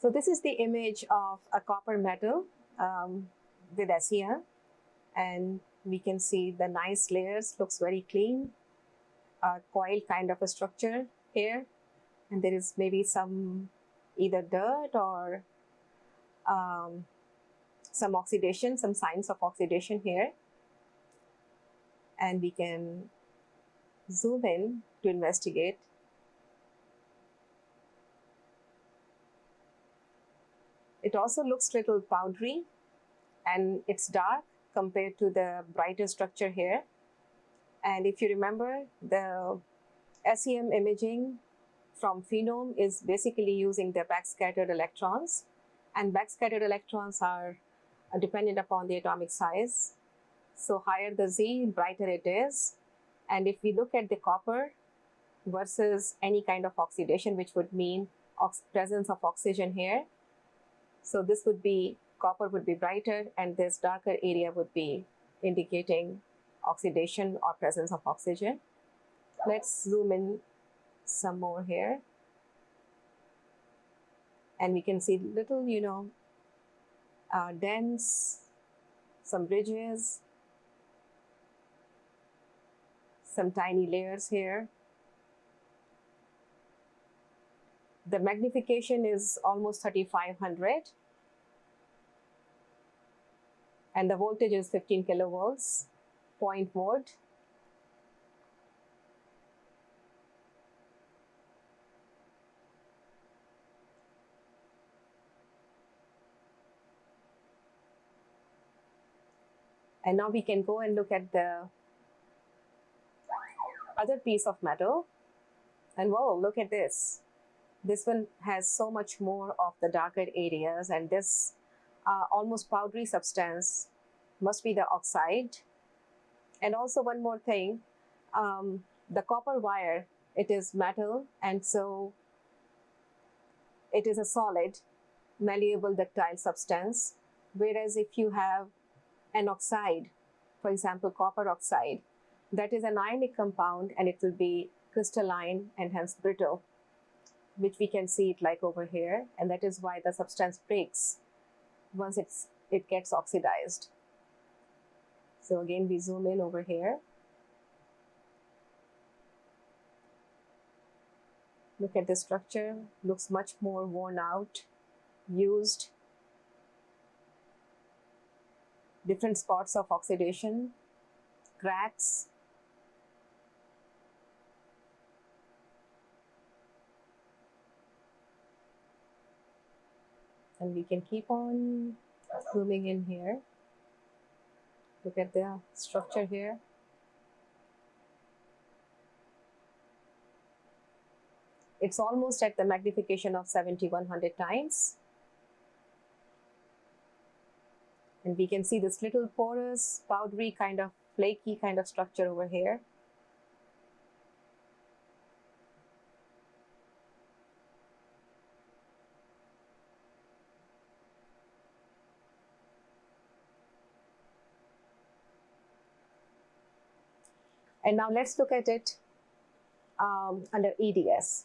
So this is the image of a copper metal um, with SEM and we can see the nice layers, looks very clean, a coil kind of a structure here and there is maybe some either dirt or um, some oxidation, some signs of oxidation here. And we can zoom in to investigate. It also looks little powdery and it's dark compared to the brighter structure here. And if you remember, the SEM imaging from Phenom is basically using the backscattered electrons. And backscattered electrons are dependent upon the atomic size. So higher the Z, brighter it is. And if we look at the copper versus any kind of oxidation, which would mean presence of oxygen here. So this would be, copper would be brighter and this darker area would be indicating oxidation or presence of oxygen. Let's zoom in some more here. And we can see little, you know, uh, dents, some ridges, some tiny layers here. The magnification is almost 3500 and the voltage is 15 kilovolts, point volt. And now we can go and look at the other piece of metal. And whoa, look at this. This one has so much more of the darker areas and this uh, almost powdery substance must be the oxide. And also one more thing, um, the copper wire, it is metal and so it is a solid, malleable ductile substance. Whereas if you have an oxide, for example, copper oxide, that is an ionic compound and it will be crystalline and hence brittle, which we can see it like over here. And that is why the substance breaks once it's, it gets oxidized. So again, we zoom in over here. Look at the structure, looks much more worn out, used, different spots of oxidation, cracks. And we can keep on zooming in here. Look at the structure here. It's almost at the magnification of 7100 times. And we can see this little porous, powdery kind of flaky kind of structure over here. And now let's look at it um, under EDS.